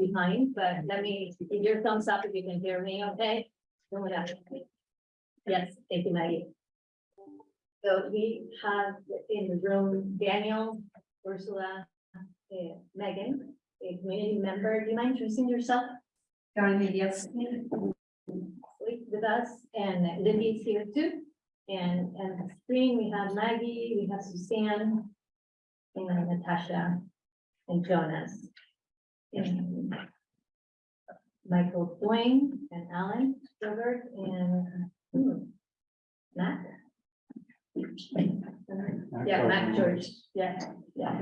behind, but let me, give your thumbs up if you can hear me, okay? Thumb it up. Yes, thank you, Maggie. So we have in the room Daniel, Ursula, uh, Megan, a community member. Do you mind introducing yourself? Carmen, yes. with us, and Libby's here too. And, and the screen, we have Maggie, we have Suzanne, and Natasha, and Jonas. And Michael Dwayne, and Alan Gilbert, and hmm, Matt. Yeah, Matt George, yeah, yeah.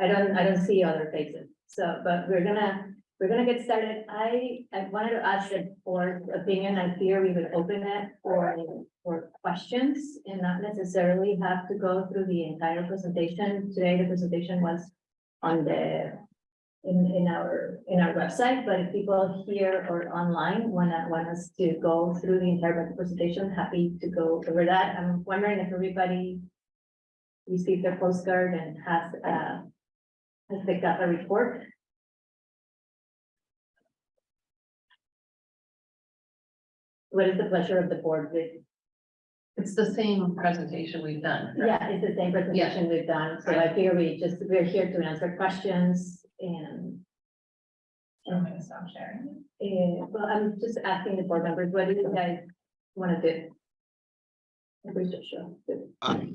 I don't, I don't see other faces, so, but we're gonna, we're gonna get started. I, I wanted to ask the board's opinion. I fear we would open it for, for questions and not necessarily have to go through the entire presentation. Today, the presentation was on the, in, in our, in our website, but if people here or online wanna, want us to go through the entire presentation, happy to go over that. I'm wondering if everybody received their postcard and has, uh, has picked up a report. What is the pleasure of the board with, It's the same presentation we've done. yeah, it's the same presentation we've done, so I figure we just, we're here to answer questions and. I'm gonna stop sharing. Uh, well, I'm just asking the board members, what do you guys do? If we show. I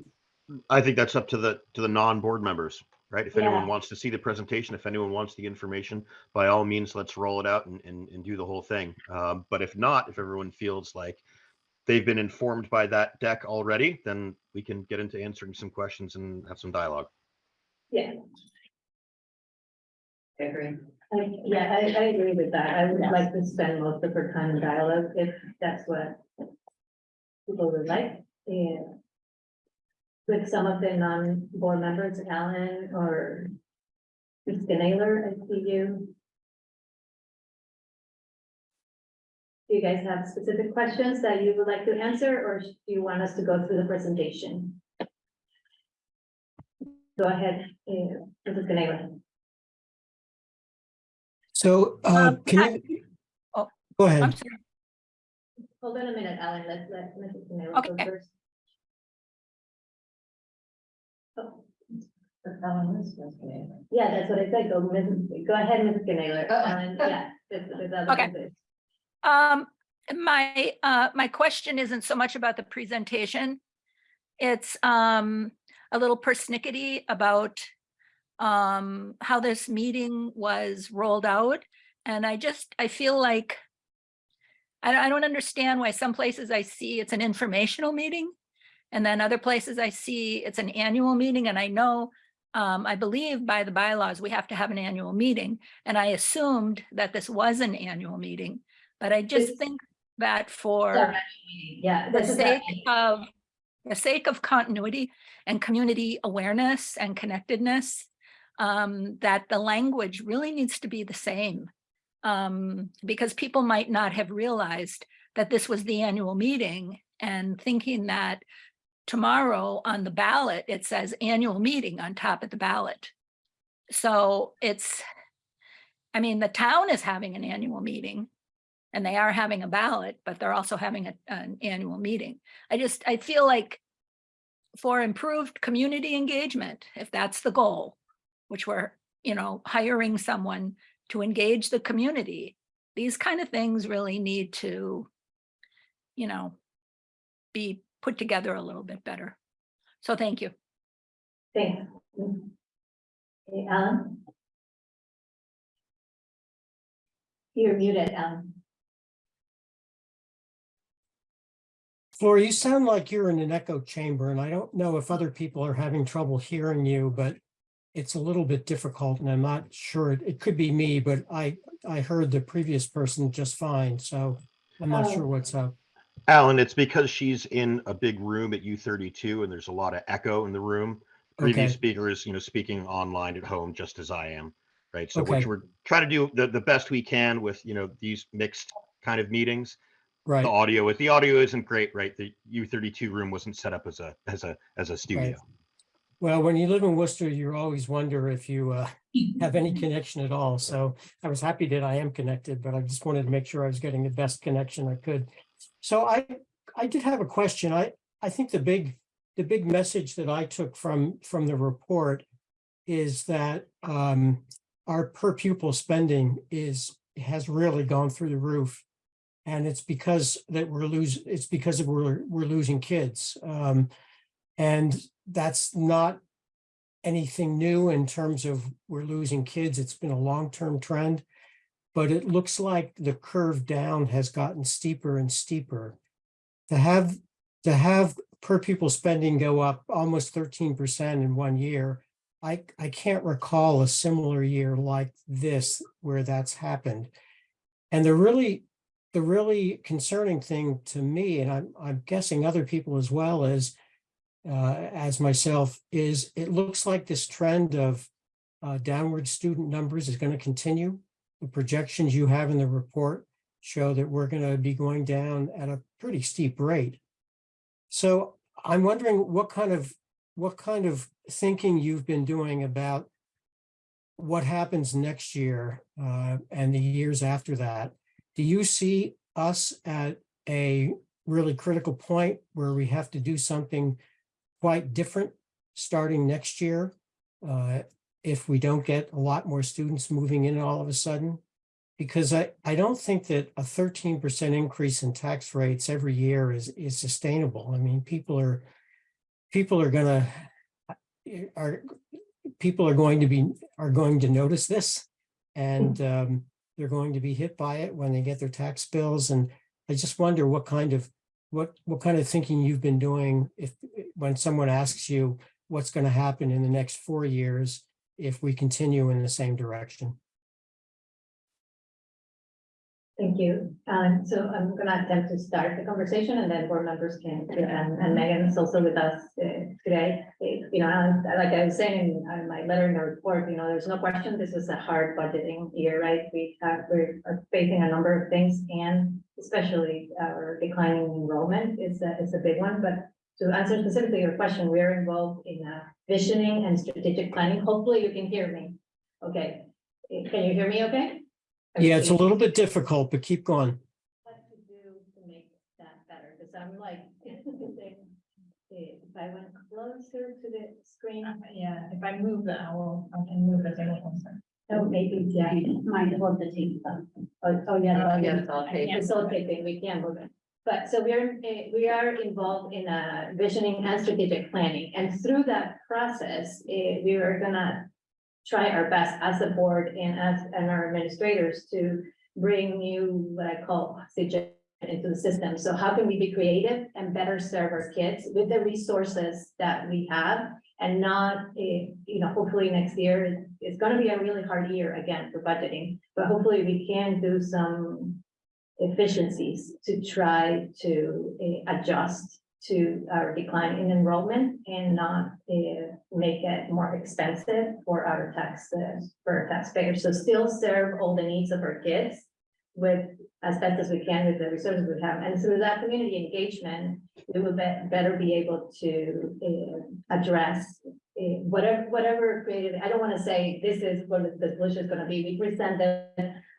I think that's up to the, to the non-board members, right? If Yeah. anyone wants to see the presentation, if anyone wants the information, by all means, let's roll it out and, and, and do the whole thing. Um, but if not, if everyone feels like they've been informed by that deck already, then we can get into answering some questions and have some dialogue. Yeah, I agree. Yeah, I, I agree with that. I would like to spend most of our time in dialogue if that's what people would like, and with some of the non-board members, Alan or Krista Naylor, I see you. Do you guys have specific questions that you would like to answer, or do you want us to go through the presentation? Go ahead, uh, Mrs. Naylor. So, uh, Um, can you? oh, Go I'm ahead. sorry. Hold on a minute, Alan, let's let Mrs. Naylor go Okay. first. Oh, But Ellen is supposed to be- Yeah, that's what I said, go, Mrs. go ahead, Mrs. Naylor, Oh. Alan, yeah. this- this Okay. Um, my, uh, my question isn't so much about the presentation. It's, um, a little persnickety about, um, how this meeting was rolled out. And I just, I feel like I, don't- I don't understand why some places I see it's an informational meeting. And then other places I see it's an annual meeting and I know, um, I believe by the bylaws, we have to have an annual meeting. And I assumed that this was an annual meeting, but I just It's- think that for Sorry, Yeah. the sake of, the sake of continuity and community awareness and connectedness, um, that the language really needs to be the same. Um, because people might not have realized that this was the annual meeting and thinking that tomorrow on the ballot, it says annual meeting on top of the ballot. So it's, I mean, the town is having an annual meeting and they are having a ballot, but they're also having a- an annual meeting. I just, I feel like for improved community engagement, if that's the goal, which we're, you know, hiring someone to engage the community, these kind of things really need to, you know, be put together a little bit better. So thank you. Thanks. Okay, Alan? You're muted, Alan. Flora, you sound like you're in an echo chamber and I don't know if other people are having trouble hearing you, but it's a little bit difficult and I'm not sure. It, it could be me, but I, I heard the previous person just fine. So I'm not Oh. sure what's up. Alan, it's because she's in a big room at U thirty-two and there's a lot of echo in the room. Previous Okay. speakers, you know, speaking online at home, just as I am, right? So which we're trying to do the, the best we can with, you know, these mixed kind of meetings. Right. The audio, if the audio isn't great, right? The U thirty-two room wasn't set up as a, as a, as a studio. Well, when you live in Worcester, you always wonder if you uh, have any connection at all. So I was happy that I am connected, but I just wanted to make sure I was getting the best connection I could. So I, I did have a question. I, I think the big, the big message that I took from, from the report is that um, our per pupil spending is, has really gone through the roof. And it's because that we're losing, it's because of we're, we're losing kids. Um, and that's not anything new in terms of we're losing kids. It's been a long-term trend. But it looks like the curve down has gotten steeper and steeper. To have, to have per pupil spending go up almost thirteen percent in one year. I, I can't recall a similar year like this where that's happened. And the really, the really concerning thing to me, and I'm, I'm guessing other people as well, is uh, as myself, is it looks like this trend of uh, downward student numbers is going to continue. The projections you have in the report show that we're going to be going down at a pretty steep rate. So I'm wondering what kind of, what kind of thinking you've been doing about what happens next year uh, and the years after that. Do you see us at a really critical point where we have to do something quite different starting next year? uh, if we don't get a lot more students moving in all of a sudden? Because I, I don't think that a thirteen percent increase in tax rates every year is, is sustainable. I mean, people are, people are gonna, are, people are going to be, are going to notice this. And um, they're going to be hit by it when they get their tax bills. And I just wonder what kind of, what, what kind of thinking you've been doing if, when someone asks you what's going to happen in the next four years if we continue in the same direction. Thank you. Um, so I'm gonna attempt to start the conversation and then board members can, and, and Megan is also with us uh, today. You know, like I was saying in uh, my letter in the report, you know, there's no question this is a hard budgeting year, right? We have, we're facing a number of things and especially our declining enrollment is a, is a big one, but to answer specifically your question, we are involved in a visioning and strategic planning. Hopefully you can hear me. Okay, can you hear me okay? Yeah, it's a little bit difficult, but keep going. What to do to make that better, because I'm like, if I went closer to the screen, Yeah, if I move the owl, I can move the table closer. oh, maybe, yeah. Mind hold the tape up. Oh, oh, yeah. Oh, no, yeah, we- it's all I tape. can't we can't move it. But so we are, eh, we are involved in a visioning and strategic planning, and through that process, eh, we are gonna try our best as a board and as, and our administrators to bring you what I call oxygen into the system. So how can we be creative and better serve our kids with the resources that we have? And not, you know, hopefully next year, it's gonna be a really hard year again for budgeting, but hopefully we can do some efficiencies to try to eh, adjust to our decline in enrollment and not eh, make it more expensive for our tax, uh, for our taxpayers. So still serve all the needs of our kids with as best as we can with the resources we have. And through that community engagement, we will be- better be able to eh, address eh, whatever, whatever creative, I don't want to say this is what the solution is going to be. We presented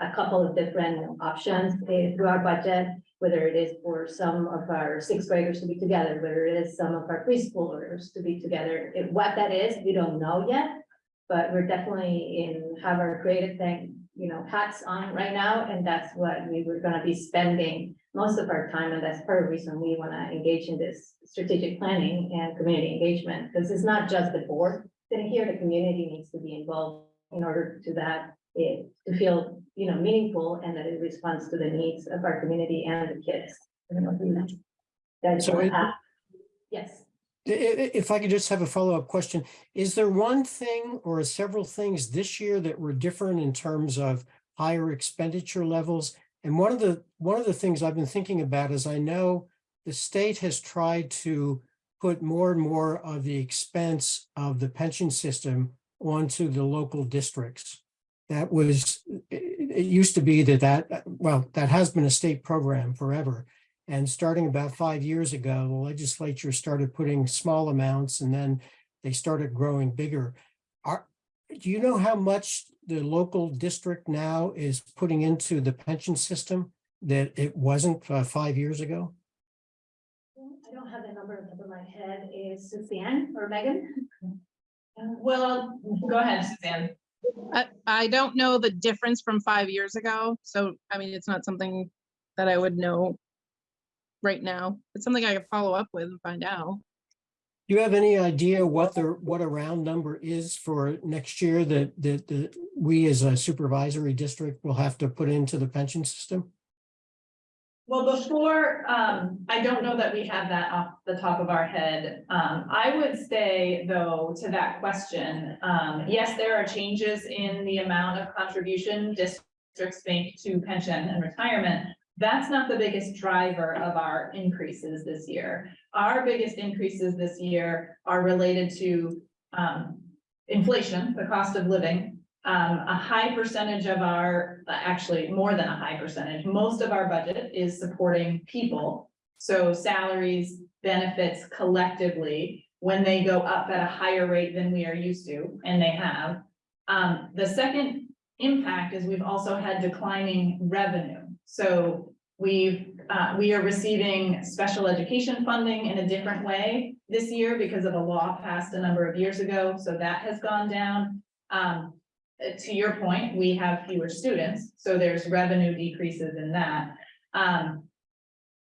a couple of different options eh, through our budget, whether it is for some of our sixth graders to be together, whether it is some of our preschoolers to be together. Eh, What that is, we don't know yet, but we're definitely in, have our creative thing, you know, hats on right now, and that's what we were gonna be spending most of our time, and that's part of the reason we wanna engage in this strategic planning and community engagement, because it's not just the board sitting here, the community needs to be involved in order to that, it, to feel, you know, meaningful and that it responds to the needs of our community and the kids. That's, So it- yes. If I could just have a follow-up question, is there one thing or several things this year that were different in terms of higher expenditure levels? And one of the, one of the things I've been thinking about is I know the state has tried to put more and more of the expense of the pension system onto the local districts. That was, it used to be that that, well, that has been a state program forever. And starting about five years ago, the legislature started putting small amounts and then they started growing bigger. Are, do you know how much the local district now is putting into the pension system that it wasn't uh, five years ago? I don't have the number on top of my head. Is Suzanne or Megan? Well, go ahead, Suzanne. I, I don't know the difference from five years ago, so, I mean, it's not something that I would know right now. It's something I could follow up with and find out. Do you have any idea what the, what a round number is for next year that, that, that we as a supervisory district will have to put into the pension system? Well, before, um, I don't know that we have that off the top of our head. Um, I would say though, to that question, um, yes, there are changes in the amount of contribution districts make to pension and retirement. That's not the biggest driver of our increases this year. Our biggest increases this year are related to, um, inflation, the cost of living. Um, a high percentage of our, actually more than a high percentage, most of our budget is supporting people. So salaries, benefits collectively, when they go up at a higher rate than we are used to, and they have. Um, the second impact is we've also had declining revenue. So we've, uh, we are receiving special education funding in a different way this year because of a law passed a number of years ago, so that has gone down. Um, uh, to your point, we have fewer students, so there's revenue decreases in that. Um,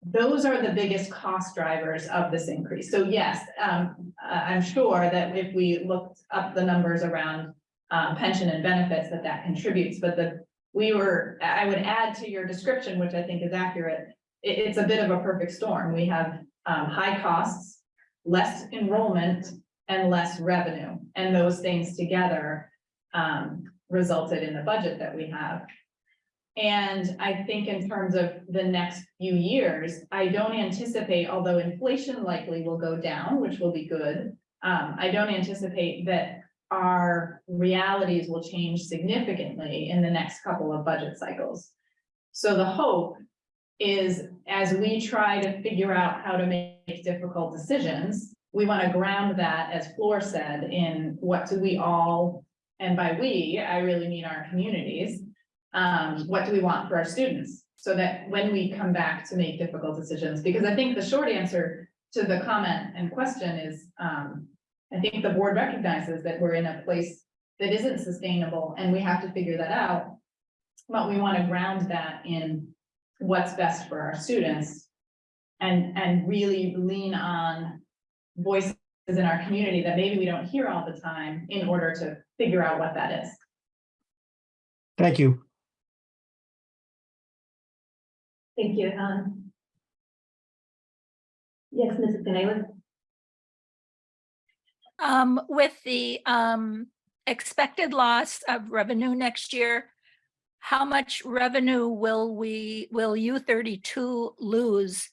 those are the biggest cost drivers of this increase. So yes, um, I'm sure that if we looked up the numbers around um, pension and benefits, that that contributes, but the, we were, I would add to your description, which I think is accurate. It, it's a bit of a perfect storm. We have, um, high costs, less enrollment and less revenue. And those things together, um, resulted in the budget that we have. And I think in terms of the next few years, I don't anticipate, although inflation likely will go down, which will be good. Um, I don't anticipate that our realities will change significantly in the next couple of budget cycles. So the hope is as we try to figure out how to make difficult decisions, we want to ground that, as Flor said, in what do we all and by we, I really mean our communities. Um, what do we want for our students? So that when we come back to make difficult decisions, because I think the short answer to the comment and question is, um, I think the board recognizes that we're in a place that isn't sustainable and we have to figure that out. But we want to ground that in what's best for our students. And, and really lean on voices in our community that maybe we don't hear all the time in order to figure out what that is. Thank you. Thank you, um. Yes, Mrs. Canales? Um, with the, um, expected loss of revenue next year, how much revenue will we, will U thirty-two lose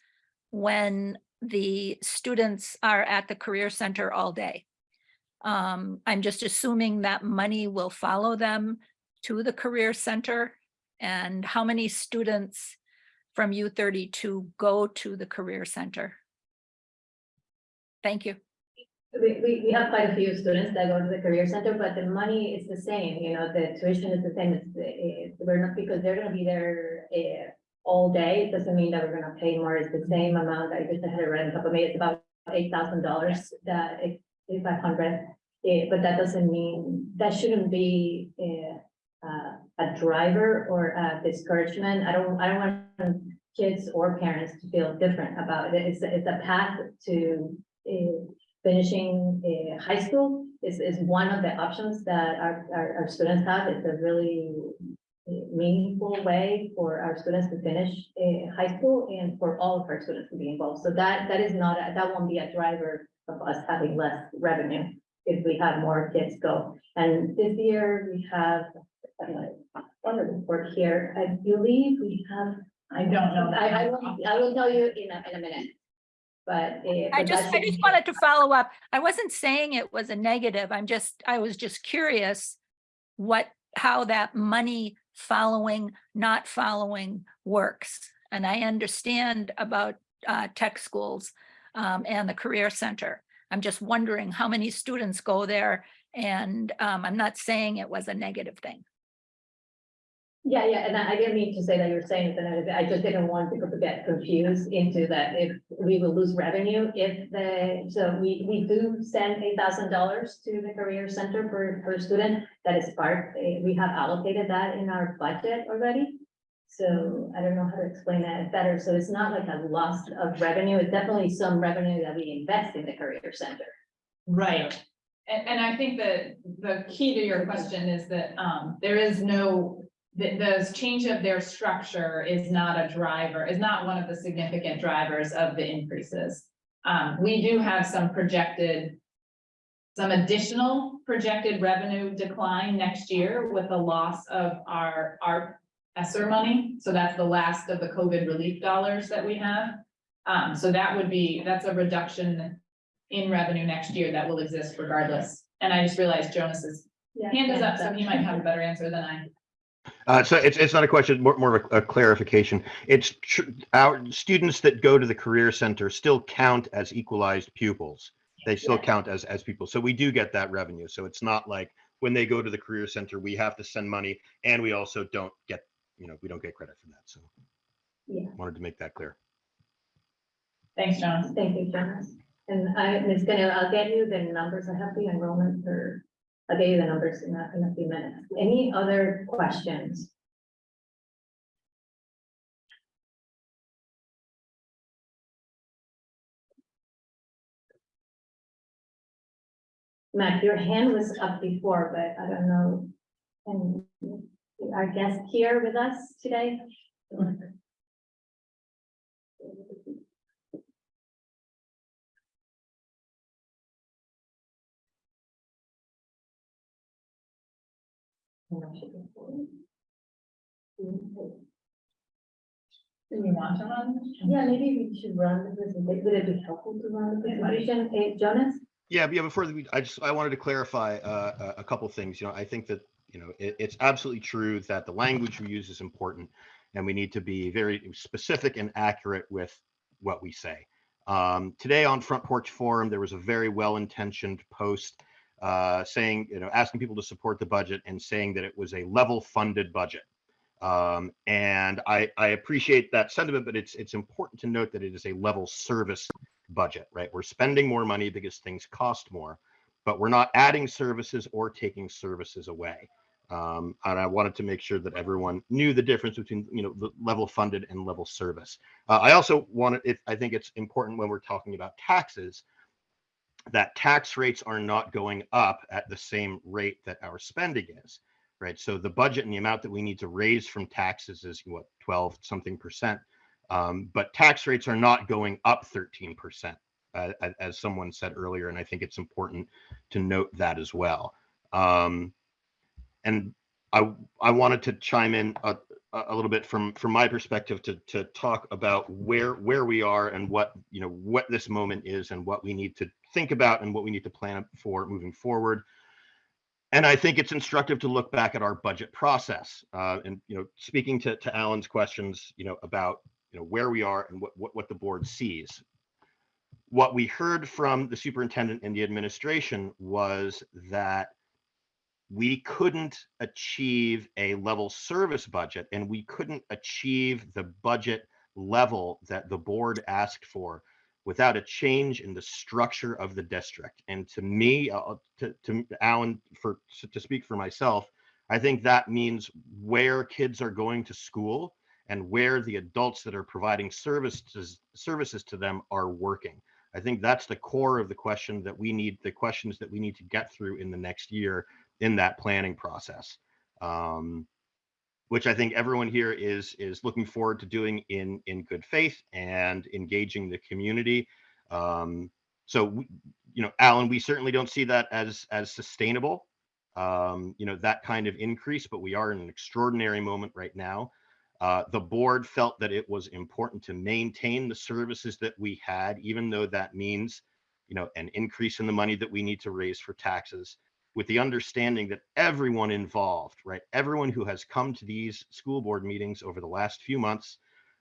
when the students are at the Career Center all day? Um, I'm just assuming that money will follow them to the Career Center. And how many students from U thirty-two go to the Career Center? Thank you. We, we, we have quite a few students that go to the career center, but the money is the same, you know, the tuition is the same, it's, it's, we're not, because they're gonna be there, uh, all day, it doesn't mean that we're gonna pay more, it's the same amount, I just had a on top of me, it's about eight thousand dollars, that, eight five hundred. Eh, but that doesn't mean, that shouldn't be, uh, a driver or a discouragement, I don't, I don't want kids or parents to feel different about it, it's, it's a path to, finishing a high school is, is one of the options that our, our, our students have. It's a really eh, meaningful way for our students to finish a high school and for all of our students to be involved. So that, that is not, a- that won't be a driver of us having less revenue if we have more kids go. And this year we have, uh, on the report here, I believe we have I don't know. I, I will, I will tell you in a, in a minute. But. uh, I just, I just wanted to follow up. I wasn't saying it was a negative. I'm just, I was just curious what, how that money following, not following works. And I understand about uh, tech schools um, and the Career Center. I'm just wondering how many students go there. And um, I'm not saying it was a negative thing. Yeah, yeah, and I I didn't mean to say that you were saying it, and I just didn't want people to get confused into that if we will lose revenue if the, so we, we do send eight thousand dollars to the career center per, per student. That is part, eh, we have allocated that in our budget already. So I don't know how to explain that better. So it's not like a loss of revenue. It's definitely some revenue that we invest in the career center. Right. And, and I think that the key to your question is that, um, there is no, the, the change of their structure is not a driver, is not one of the significant drivers of the increases. Um, we do have some projected, some additional projected revenue decline next year with the loss of our, our ESSER money. So that's the last of the COVID relief dollars that we have. Um, so that would be, that's a reduction in revenue next year that will exist regardless. And I just realized Jonas's hand is up, so he might have a better answer than I. Uh, so it's, it's not a question, more, more of a, a clarification. It's tr- our students that go to the career center still count as equalized pupils. They still Yeah. count as, as people. So we do get that revenue. So it's not like when they go to the career center, we have to send money and we also don't get, you know, we don't get credit for that. So Yeah. wanted to make that clear. Thanks, John. Thank you, John. And I, Ms. Gonna, I'll get you the numbers. I have the enrollment for, I'll get you the numbers in a, in a few minutes. Any other questions? Matt, your hand was up before, but I don't know. And our guest here with us today? Do we want to run? Yeah, maybe we should run the presentation. Would it be helpful to run the presentation? Eh, Jonas? Yeah, but yeah, before we, I just, I wanted to clarify uh, a, a couple things. You know, I think that, you know, it, it's absolutely true that the language we use is important and we need to be very specific and accurate with what we say. Um, today on Front Porch Forum, there was a very well-intentioned post uh, saying, you know, asking people to support the budget and saying that it was a level funded budget. Um, and I, I appreciate that sentiment, but it's, it's important to note that it is a level service budget, right? We're spending more money because things cost more, but we're not adding services or taking services away. Um, and I wanted to make sure that everyone knew the difference between, you know, the level funded and level service. Uh, I also wanted, it, I think it's important when we're talking about taxes that tax rates are not going up at the same rate that our spending is, right? So the budget and the amount that we need to raise from taxes is what, 12 something percent. Um, but tax rates are not going up 13%, uh, as someone said earlier. And I think it's important to note that as well. Um, and I, I wanted to chime in a, a little bit from, from my perspective to, to talk about where, where we are and what, you know, what this moment is and what we need to think about and what we need to plan for moving forward. And I think it's instructive to look back at our budget process. Uh, and, you know, speaking to, to Alan's questions, you know, about you know where we are and what, what what the board sees what we heard from the superintendent and the administration was that we couldn't achieve a level service budget and we couldn't achieve the budget level that the board asked for without a change in the structure of the district and to me uh, to, to alan for to speak for myself i think that means where kids are going to school and where the adults that are providing services services to them are working. I think that's the core of the question that we need, the questions that we need to get through in the next year in that planning process. Um, which I think everyone here is is looking forward to doing in in good faith and engaging the community. Um, so, you know, Alan, we certainly don't see that as as sustainable. Um, you know, that kind of increase, but we are in an extraordinary moment right now. Uh, the board felt that it was important to maintain the services that we had, even though that means, you know, an increase in the money that we need to raise for taxes, with the understanding that everyone involved, right, everyone who has come to these school board meetings over the last few months,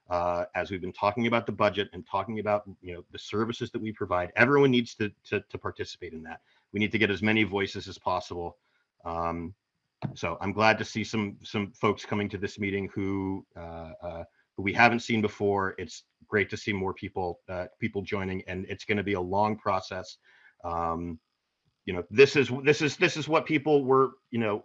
Uh, as we've been talking about the budget and talking about, you know, the services that we provide, everyone needs to, to, to participate in that. We need to get as many voices as possible. Um, so I'm glad to see some, some folks coming to this meeting who, uh, uh, who we haven't seen before. It's great to see more people, uh, people joining and it's going to be a long process. Um, you know, this is, this is, this is what people were, you know,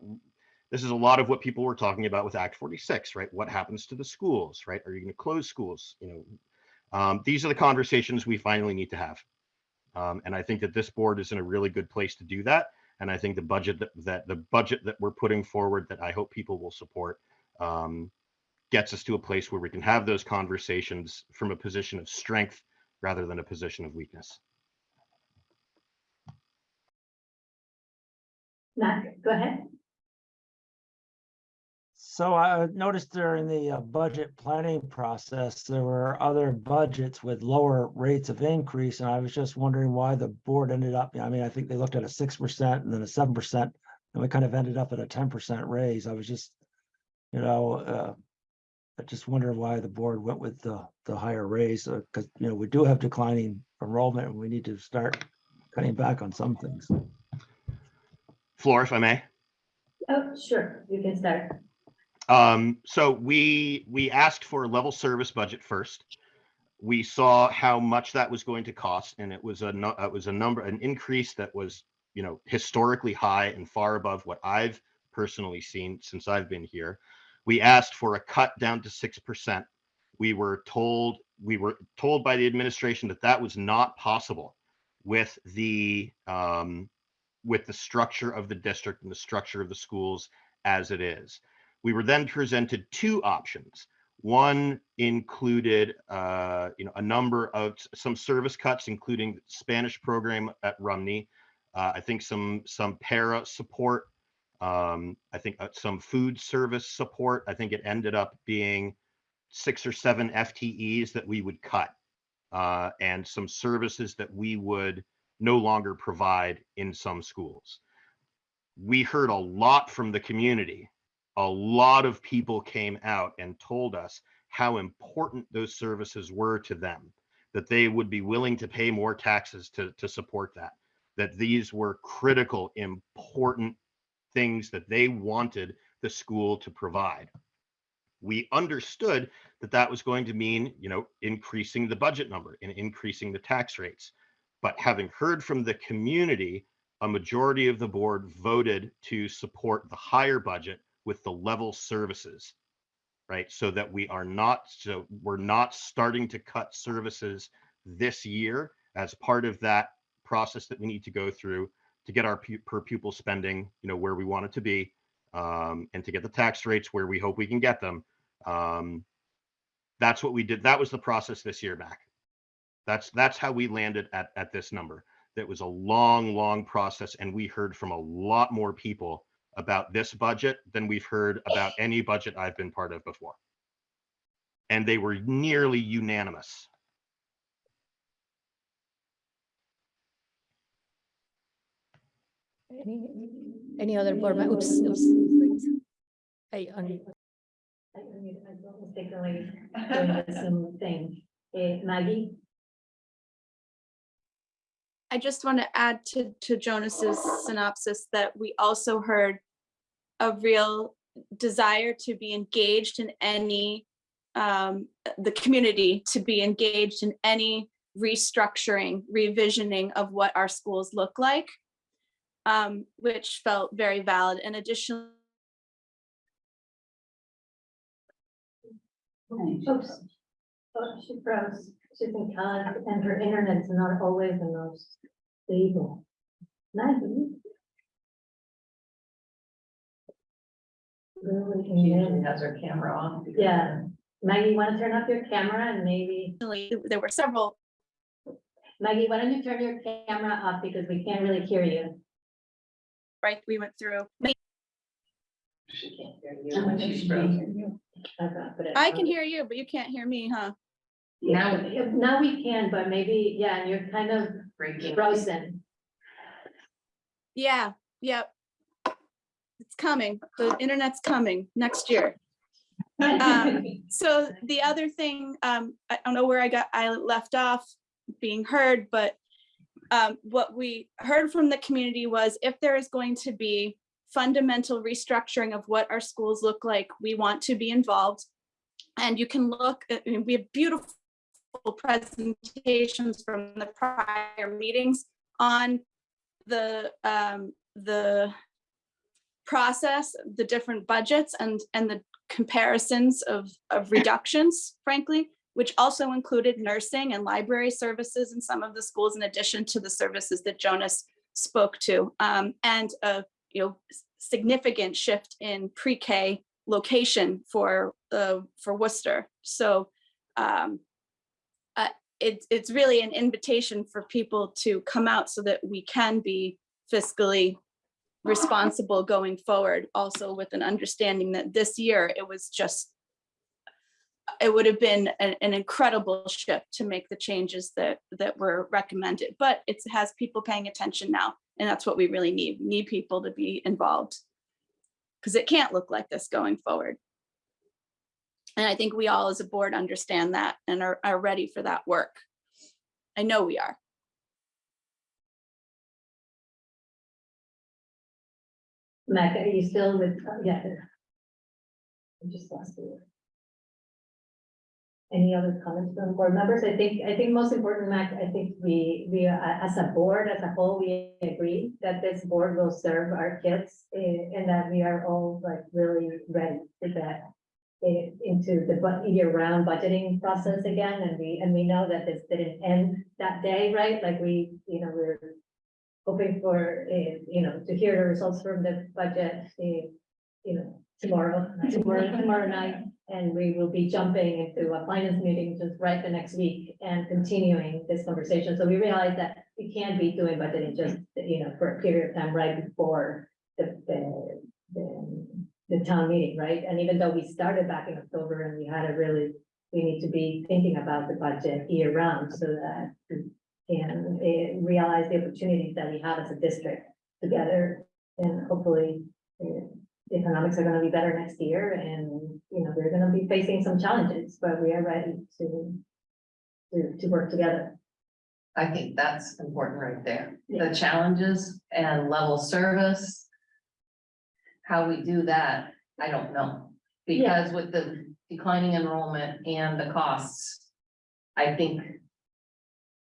this is a lot of what people were talking about with Act 46, right? What happens to the schools, right? Are you going to close schools? You know, um, these are the conversations we finally need to have. Um, and I think that this board is in a really good place to do that. And I think the budget that, that the budget that we're putting forward that I hope people will support um, gets us to a place where we can have those conversations from a position of strength rather than a position of weakness. Go ahead. So I noticed during the uh, budget planning process, there were other budgets with lower rates of increase, and I was just wondering why the board ended up, I mean, I think they looked at a six percent and then a seven percent, and we kind of ended up at a ten percent raise. I was just, you know, uh, I just wonder why the board went with the, the higher raise, because, you know, we do have declining enrollment, and we need to start cutting back on some things. Flor, if I may. Oh, sure, you can start. Um, so we, we asked for a level service budget first. We saw how much that was going to cost and it was a, it was a number, an increase that was, you know, historically high and far above what I've personally seen since I've been here. We asked for a cut down to six percent. We were told, we were told by the administration that that was not possible with the, um, with the structure of the district and the structure of the schools as it is. We were then presented two options. One included, uh, you know, a number of some service cuts, including Spanish program at Rumney. Uh, I think some some para support. Um, I think uh, some food service support. I think it ended up being six or seven FTEs that we would cut, uh, and some services that we would no longer provide in some schools. We heard a lot from the community a lot of people came out and told us how important those services were to them, that they would be willing to pay more taxes to, to support that, that these were critical, important things that they wanted the school to provide. We understood that that was going to mean, you know, increasing the budget number and increasing the tax rates. But having heard from the community, a majority of the board voted to support the higher budget with the level services, right? So that we are not, so we're not starting to cut services this year as part of that process that we need to go through to get our pu- per pupil spending, you know, where we want it to be, um, and to get the tax rates where we hope we can get them. Um, that's what we did. That was the process this year back. That's that's how we landed at at this number. That was a long, long process, and we heard from a lot more people about this budget than we've heard about any budget I've been part of before. And they were nearly unanimous. Any, any other board members? Oops, oops. I, un- I I- I don't mistakenly doing the same thing. Eh, Maggie? I just want to add to, to Jonas's synopsis that we also heard a real desire to be engaged in any, um, the community to be engaged in any restructuring, revisioning of what our schools look like, um, which felt very valid. And additionally, Oops. Oh, she froze. She's in college and her internet's not always the most stable. Maggie? Really, She usually yeah. has her camera on. Yeah. Maggie, want to turn off your camera and maybe, there were several Maggie, why don't you turn your camera off because we can't really hear you. right, we went through. She can't hear you when she's frozen. Okay, but it- I can hear you, but you can't hear me, huh? Now Now we can, but maybe, yeah, and you're kind of breaking. frozen. Yeah, yep. It's coming. The internet's coming next year. Um, So the other thing, um, I don't know where I got, I left off being heard, but um, what we heard from the community was if there is going to be fundamental restructuring of what our schools look like, we want to be involved. And you can look, I mean, we have beautiful presentations from the prior meetings on the, um, the process, the different budgets and, and the comparisons of, of reductions, frankly, which also included nursing and library services in some of the schools in addition to the services that Jonas spoke to. Um, and a, you know, significant shift in pre-K location for, uh, for Worcester. So, um, uh, it's, it's really an invitation for people to come out so that we can be fiscally responsible going forward, also with an understanding that this year it was just it would have been an, an incredible shift to make the changes that that were recommended, but it has people paying attention now, and that's what we really need. We Need people to be involved because it can't look like this going forward. And I think we all as a board understand that and are, are ready for that work. I know we are. Mac, are you still with, uh, yeah. I just lost you. Any other comments from board members? I think, I think most important, Mac, I think we, we, uh, as a board, as a whole, we agree that this board will serve our kids eh, and that we are all like really ready to get eh, into the bu- year-round budgeting process again, and we, and we know that this didn't end that day, right? Like we, you know, we're hoping for, eh, you know, to hear the results from the budget, eh, you know, tomorrow, tomorrow, tomorrow night. And we will be jumping into a finance meeting just right the next week and continuing this conversation. So we realize that we can't be doing budgeting just, you know, for a period of time right before the, town meeting, right? And even though we started back in October and we had a really, we need to be thinking about the budget year round so that we can eh, realize the opportunities that we have as a district together. And hopefully, eh, the economics are gonna be better next year and, you know, we're gonna be facing some challenges, but we are ready to to, to work together. I think that's important right there. The challenges and level service. How we do that, I don't know. Because with the declining enrollment and the costs. I think.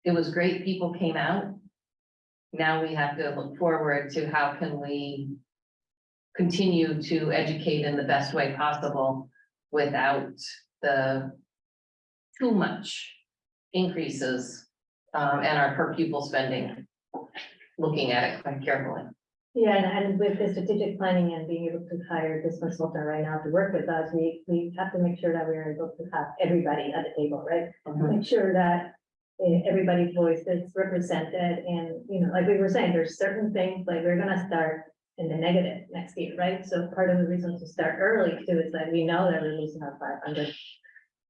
It was great people came out. Now we have to look forward to how can we. Continue to educate in the best way possible without the. Too much increases um, and our per pupil spending. Looking at it quite carefully. Yeah, and, and with the strategic planning and being able to hire this consultant right now to work with us, we, we have to make sure that we're able to have everybody at the table, right? make sure that eh, everybody's voice is represented and, you know, like we were saying, there's certain things, like we're gonna start in the negative next year, right? So part of the reason to start early too is that we know that we're losing our five hundred,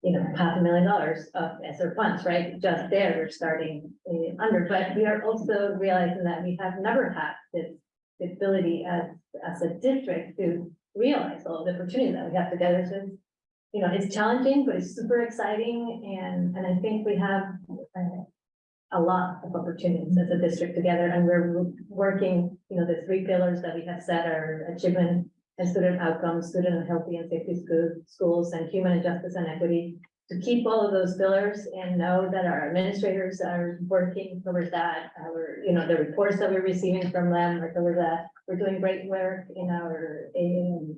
you know, half a million dollars of ESSER funds, right? Just there, we're starting eh, under, but we are also realizing that we have never had this ability as, as a district to realize all the opportunities that we have together. So you know, it's challenging, but it's super exciting and, and I think we have uh, a lot of opportunities as a district together and we're working, you know, the three pillars that we have set are achievement and student outcomes, student and healthy and safety school, schools and human justice and equity. To keep all of those pillars and know that our administrators are working towards that, our, you know, the reports that we're receiving from them are towards that. We're doing great work in our, in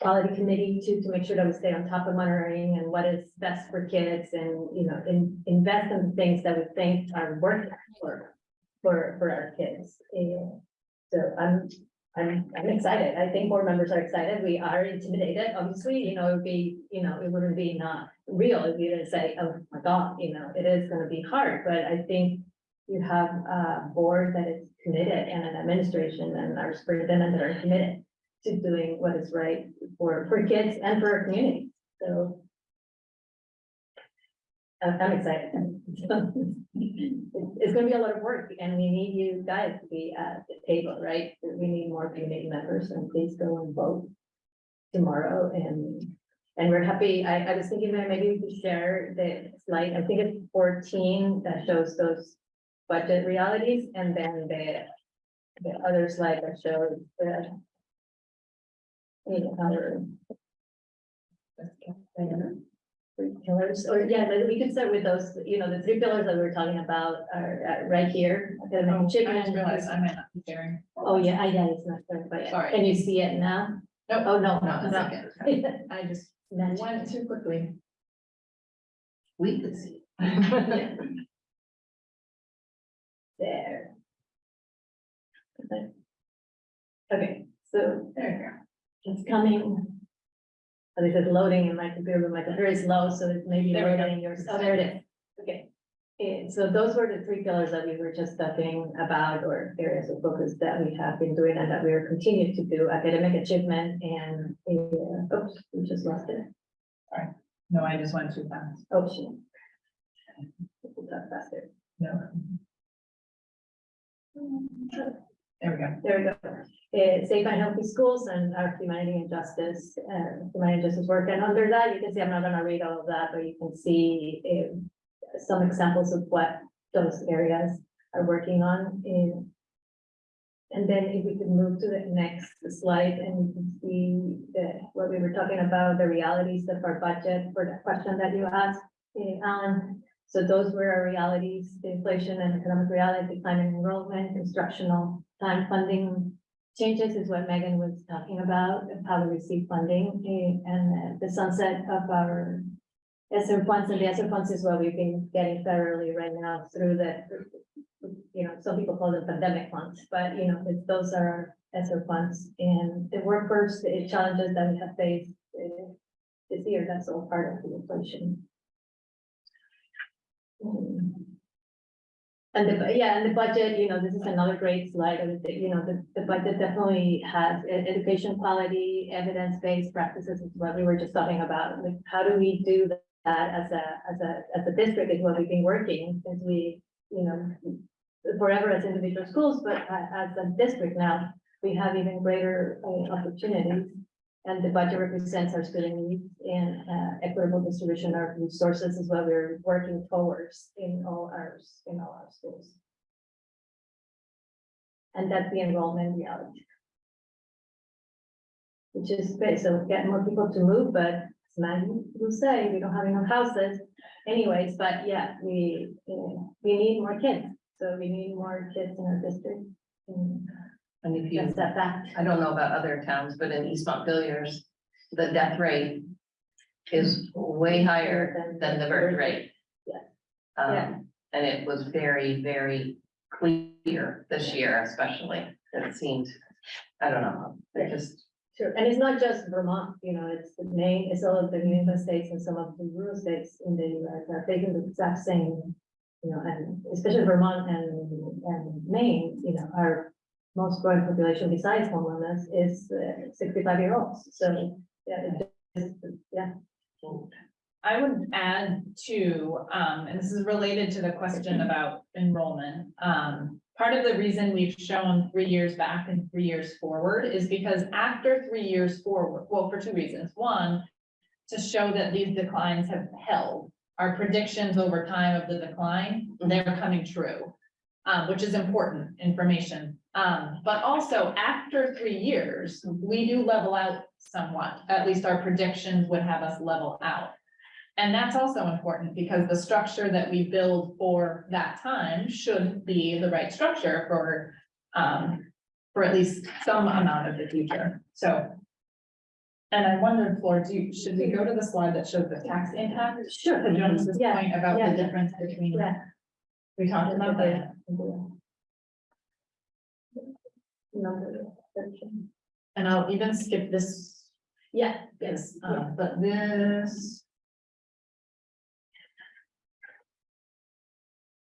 quality committee to, to make sure that we stay on top of monitoring and what is best for kids and, you know, in, invest in things that we think are worth for, for, for our kids. And so I'm, I'm, I'm excited. I think board members are excited. We are intimidated, obviously, you know, it would be, you know, it wouldn't be not real if you didn't say, oh my God, you know, it is gonna be hard, but I think you have a board that is committed and an administration and our superintendent that are committed to doing what is right for, for kids and for our community, so. I'm, excited. It's, gonna be a lot of work and we need you guys to be at the table, right? We need more community members and please go and vote tomorrow and And we're happy, I, I was thinking that maybe we could share the slide, I think it's fourteen that shows those budget realities, and then the, the other slide that shows the know, our three pillars, or yeah, like, we could start with those, you know, the three pillars that we we're talking about are uh, right here. academic Oh, I achievement. just realized I might not be sharing. Oh, yeah, I, yeah, it's not there, but yeah. Sorry. Can you see it now? Nope. Oh, no, No, no, that's no. okay. I just Went mentioned. too quickly. We could see. Yeah. There. Okay. Okay, so There it's coming. Oh, this is loading in my computer, but my computer is slow, so it's maybe There we go. loading in yours. Oh, there it is. Okay. And so those were the three pillars that we were just talking about or areas of focus that we have been doing and that we are continuing to do, academic achievement and, uh, oops, we just lost it. you go. No, I just went too fast. Oh, shit. We'll talk faster. No. There we go. There we go. Uh, safe and healthy schools and our humanity and justice, uh, humanity and justice work. And under that, you can see, I'm not gonna read all of that, but you can see uh, some examples of what those areas are working on in. And then if we could move to the next slide and you can see the, what we were talking about, the realities of our budget for the question that you asked, Alan. So those were our realities, the inflation and economic reality, declining enrollment, instructional time funding changes is what Megan was talking about, how to receive funding, eh, and uh, the sunset of our ESSER funds, and the ESSER funds is what we've been getting federally right now through the, you know, some people call them pandemic funds, but, you know, those are ESSER funds, and the workforce the challenges that we have faced eh, this year, that's all part of the inflation. Mm. And the, yeah, and the budget, you know, this is another great slide of it, you know, the, the budget definitely has education quality, evidence-based practices is what we were just talking about. Like, how do we do that as a, as a, as a district is what we've been working since we, you know, forever as individual schools, but as a district now, we have even greater uh, opportunities. And the budget represents our student needs and uh, equitable distribution of resources is what we're working towards in all ours, in all our schools. And that's the enrollment reality. Which is great, so get more people to move, but as Maggie will say, we don't have enough houses anyways, but yeah, we, uh, we need more kids. So we need more kids in our district. And And if you, that fact. I don't know about other towns, but in East Montpelier's, the death rate is way higher than the birth rate. Yeah. Um, and it was very, very clear this year especially, it seemed, I don't know, it just, Sure, and it's not just Vermont, you know, it's the Maine, it's all of the New England states and some of the rural states in the US are taking the exact same. You know, and especially Vermont and, and Maine, you know, our most growing population besides homelessness is uh, sixty-five year olds, so, yeah, yeah. I would add to, um, and this is related to the question about enrollment. Um, part of the reason we've shown three years back and three years forward is because after three years forward, well, for two reasons. One, to show that these declines have held. Our predictions over time of the decline, they're coming true. Um, which is important information. Um, but also after three years, we do level out somewhat. At least our predictions would have us level out. And that's also important because the structure that we build for that time should be the right structure for, um, for at least some amount of the future, so. And I wondered, Flor, do you, should we go to the slide that shows the tax impact? Sure. To Jonas's Yeah, point about yeah. the difference between, Yeah. we talked about that. Number thirteen. And I'll even skip this, Yeah, yes, uh, but this.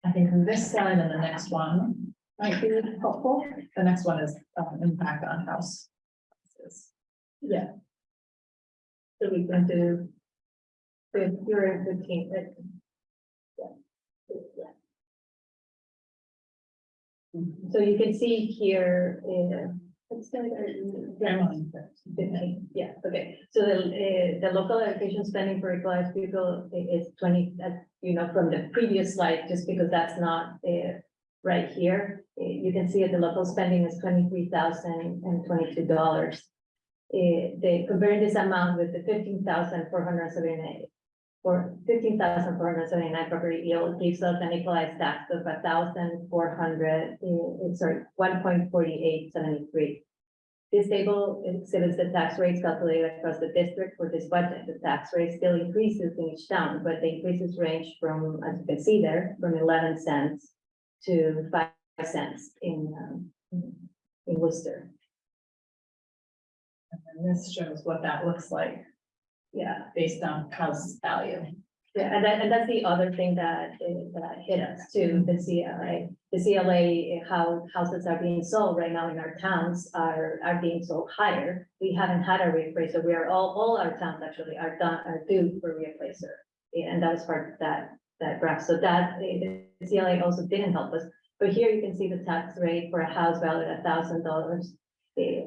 I think this slide and the next one might be helpful. The next one is, um, impact on house. yeah. So we can do. If you're in fifteen, but. Yeah. Yeah. So you can see here, uh, Let's start at- Fifteen, yeah, okay, so the, uh, the local education spending for equalized people is twenty, that's, you know, from the previous slide, just because that's not, uh, right here. Uh, you can see that the local spending is twenty-three thousand and twenty-two dollars. Uh, they comparing this amount with the fifteen thousand four hundred seventy-nine, or fifteen thousand four hundred seventy-nine property yield gives us an equalized tax of a thousand four hundred, uh, sorry, one point forty-eight seventy-three. This table exhibits the tax rates calculated across the district for this budget. The tax rate still increases in each town, but the increases range from, as you can see there, from eleven cents to five cents in, um, in Worcester. And this shows what that looks like Yeah, based on house value. yeah, and that, and that's the other thing that, uh, that hit us too, the CLA. The CLA, how houses are being sold right now in our towns are, are being sold higher. We haven't had a reappraisal. We are, all, all our towns actually are done, are due for reappraiser. Yeah, And that was part of that, that graph. So that, uh, the CLA also didn't help us. But here you can see the tax rate for a house valued at thousand dollars.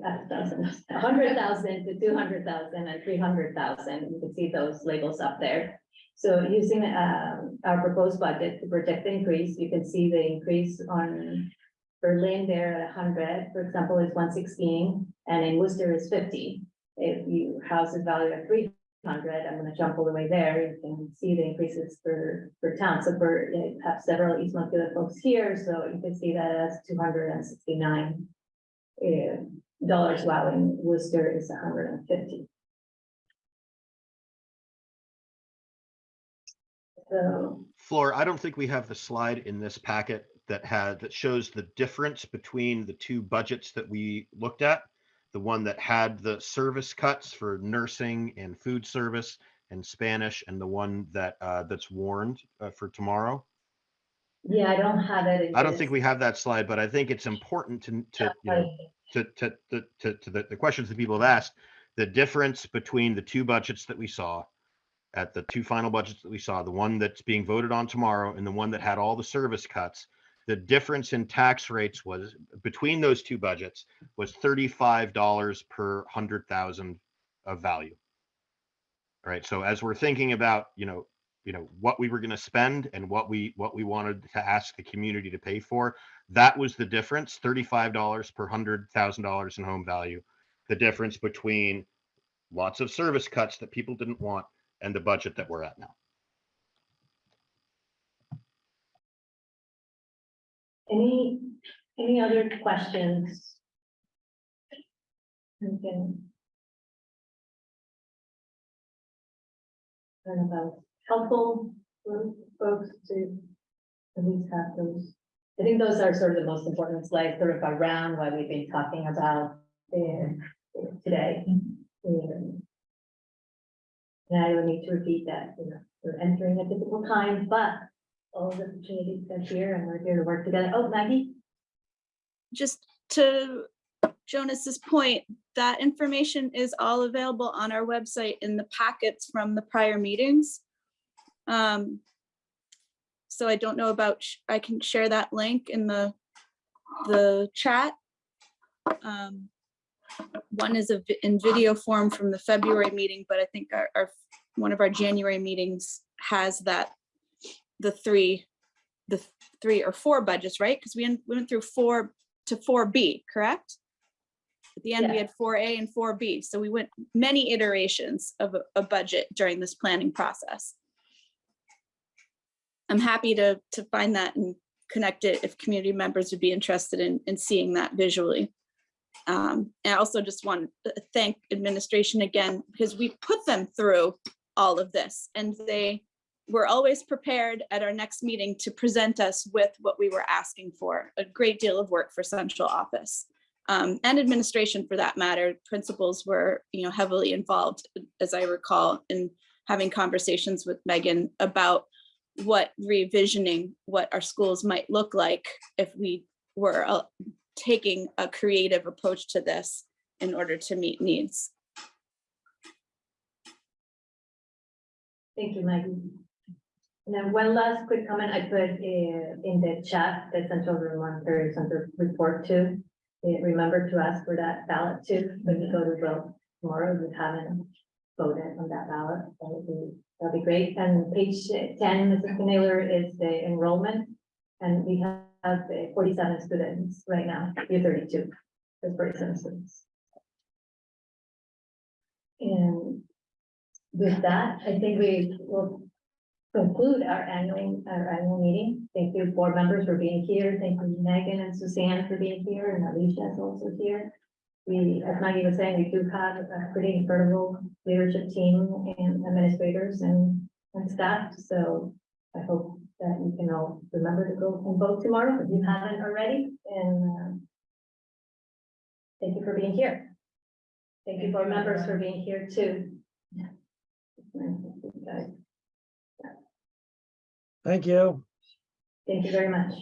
A thousand, a hundred thousand to two hundred thousand and three hundred thousand. You can see those labels up there. So using um our proposed budget to project the increase, you can see the increase on Berlin there at hundred, for example, is one sixteen, and in Worcester is fifty. If you house is valued at three hundred, I'm gonna jump all the way there, you can see the increases for, per town. So for, you have several East Montpelier folks here, so you can see that as two hundred and sixty-nine dollars, in Worcester is hundred and fifty. So, Flor, I don't think we have the slide in this packet that had, that shows the difference between the two budgets that we looked at. The one that had the service cuts for nursing and food service and Spanish, and the one that, uh, that's warned, uh, for tomorrow. yeah, I don't have it. in I don't this. think we have that slide, but I think it's important to, to, you know, to, to, to, to, the, the questions that people have asked, the difference between the two budgets that we saw at the two final budgets that we saw, the one that's being voted on tomorrow and the one that had all the service cuts, the difference in tax rates was between those two budgets was thirty-five dollars per hundred thousand of value. All right, so as we're thinking about, you know, you know, what we were going to spend and what we, what we wanted to ask the community to pay for, that was the difference, thirty-five dollars per hundred thousand dollars in home value. The difference between lots of service cuts that people didn't want and the budget that we're at now. Any, any other questions? We can. Helpful for folks to at least have those. I think those are sort of the most important slides, sort of around what we've been talking about today. And I don't need to repeat that, you know, we're entering a difficult time, but all the opportunities are here and we're here to work together. Oh, Maggie? just to Jonas's point, that information is all available on our website in the packets from the prior meetings. Um, So I don't know about, I can share that link in the, the chat. Um, One is a in video form from the February meeting, but I think our, our, one of our January meetings has that, the three, the three or four budgets, right? Because we went- we went through four to four B, correct? At the end, we had four A and four B, so we went many iterations of a, a budget during this planning process. I'm happy to, to find that and connect it if community members would be interested in, in seeing that visually. Um, I also just want to thank administration again, because we put them through all of this and they were always prepared at our next meeting to present us with what we were asking for, a great deal of work for central office. Um, and administration for that matter, principals were, you know, heavily involved, as I recall, in having conversations with Megan about what revisioning what our schools might look like if we were uh, taking a creative approach to this in order to meet needs. Thank you, Maggie. And then one last quick comment I put uh, in the chat, the Central Vermont Career Center report too. eh, remember to ask for that ballot too, when you go to vote tomorrow, if you haven't voted on that ballot, that would be, that'd be great. And page ten, Mrs. Naylor, is the enrollment. And we have uh, forty-seven students right now, year thirty-two, there's forty-seven students. And with that, I think we will conclude our annual, our annual meeting. Thank you, board members, for being here. Thank you, Megan and Suzanne for being here, and Alicia is also here. We, as Maggie was saying, we do have a pretty incredible leadership team and administrators and, and staff, so I hope that you can all remember to go and vote tomorrow if you haven't already, and, um, thank you for being here. Thank you, board members, for being here too. Thank you. Thank you very much.